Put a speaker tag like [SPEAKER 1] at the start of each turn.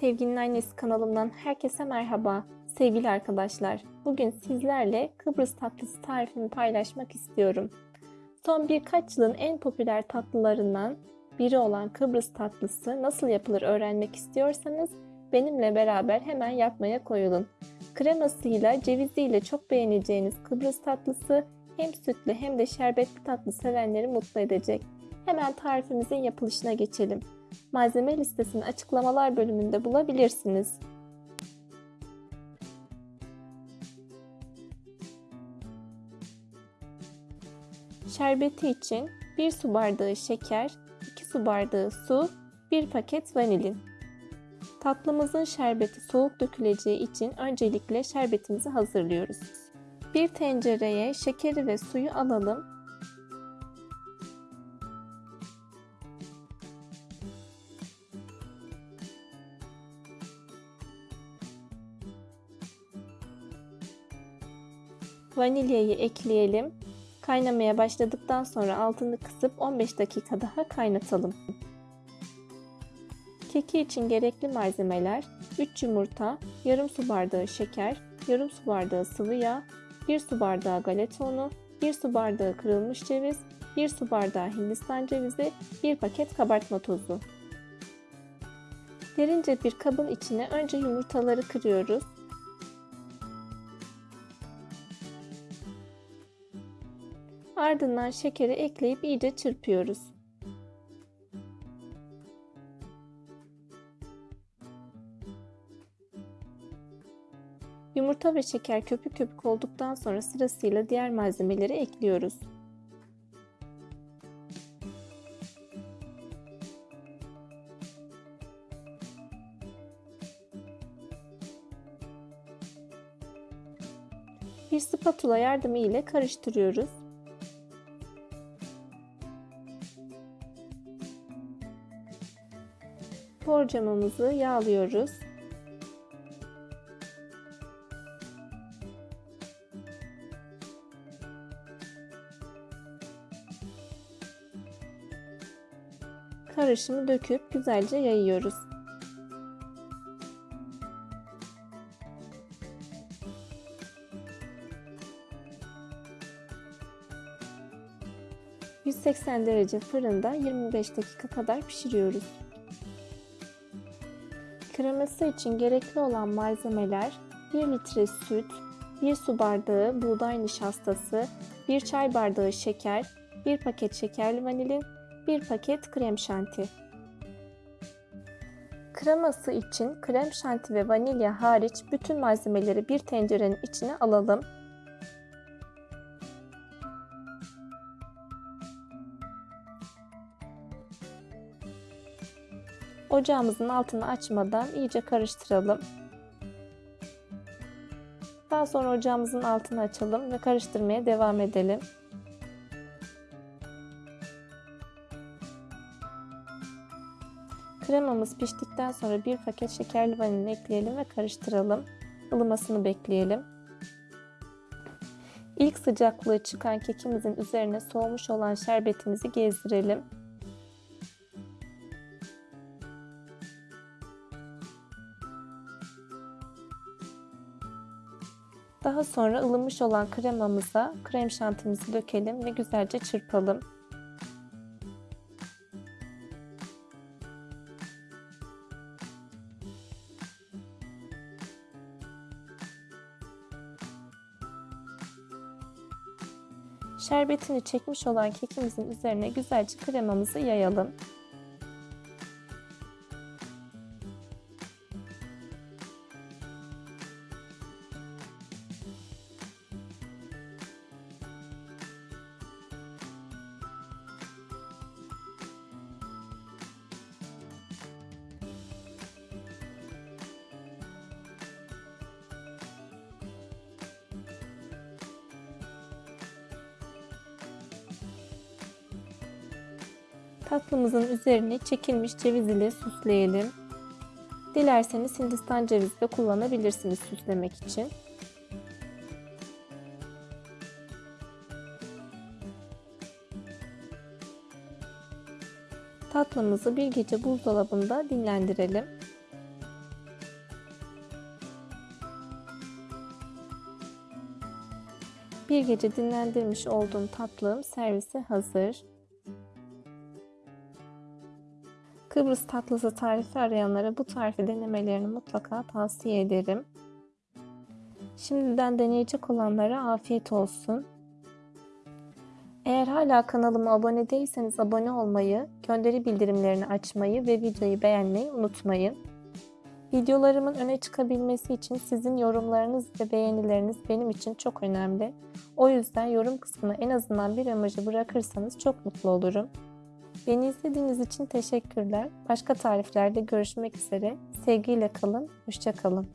[SPEAKER 1] Sevginin Annesi kanalımdan herkese merhaba. Sevgili arkadaşlar, bugün sizlerle Kıbrıs tatlısı tarifimi paylaşmak istiyorum. Son birkaç yılın en popüler tatlılarından biri olan Kıbrıs tatlısı nasıl yapılır öğrenmek istiyorsanız benimle beraber hemen yapmaya koyulun. Kremasıyla, ceviziyle çok beğeneceğiniz Kıbrıs tatlısı hem sütlü hem de şerbetli tatlı sevenleri mutlu edecek. Hemen tarifimizin yapılışına geçelim. Malzeme listesini açıklamalar bölümünde bulabilirsiniz. Şerbeti için 1 su bardağı şeker, 2 su bardağı su, 1 paket vanilin. Tatlımızın şerbeti soğuk döküleceği için öncelikle şerbetimizi hazırlıyoruz. Bir tencereye şekeri ve suyu alalım Vanilyayı ekleyelim. Kaynamaya başladıktan sonra altını kısıp 15 dakika daha kaynatalım. Keki için gerekli malzemeler 3 yumurta, yarım su bardağı şeker, yarım su bardağı sıvı yağ, 1 su bardağı galeta unu, 1 su bardağı kırılmış ceviz, 1 su bardağı hindistan cevizi, 1 paket kabartma tozu. Derince bir kabın içine önce yumurtaları kırıyoruz. Ardından şekeri ekleyip iyice çırpıyoruz. Yumurta ve şeker köpük köpük olduktan sonra sırasıyla diğer malzemeleri ekliyoruz. Bir spatula yardımı ile karıştırıyoruz. Borcamımızı yağlıyoruz. Karışımı döküp güzelce yayıyoruz. ...180 derece fırında 25 dakika kadar pişiriyoruz. Kreması için gerekli olan malzemeler 1 litre süt, 1 su bardağı buğday nişastası, 1 çay bardağı şeker, 1 paket şekerli vanilin, 1 paket krem şanti. Kreması için krem şanti ve vanilya hariç bütün malzemeleri bir tencerenin içine alalım. Ocağımızın altını açmadan iyice karıştıralım. Daha sonra ocağımızın altını açalım ve karıştırmaya devam edelim. Kremamız piştikten sonra bir paket şekerli vanilin ekleyelim ve karıştıralım. Ilımasını bekleyelim. İlk sıcaklığı çıkan kekimizin üzerine soğumuş olan şerbetimizi gezdirelim. Daha sonra ılımış olan kremamıza krem şantimizi dökelim ve güzelce çırpalım. Şerbetini çekmiş olan kekimizin üzerine güzelce kremamızı yayalım. Tatlımızın üzerine çekilmiş ceviz ile süsleyelim. Dilerseniz hindistan cevizi de kullanabilirsiniz süslemek için. Tatlımızı bir gece buzdolabında dinlendirelim. Bir gece dinlendirmiş olduğum tatlım servise hazır. Kıbrıs tatlısı tarifi arayanlara bu tarifi denemelerini mutlaka tavsiye ederim. Şimdiden deneyecek olanlara afiyet olsun. Eğer hala kanalıma abone değilseniz abone olmayı, gönderi bildirimlerini açmayı ve videoyu beğenmeyi unutmayın. Videolarımın öne çıkabilmesi için sizin yorumlarınız ve beğenileriniz benim için çok önemli. O yüzden yorum kısmına en azından bir emoji bırakırsanız çok mutlu olurum. Beni izlediğiniz için teşekkürler. Başka tariflerde görüşmek üzere. Sevgiyle kalın, hoşça kalın.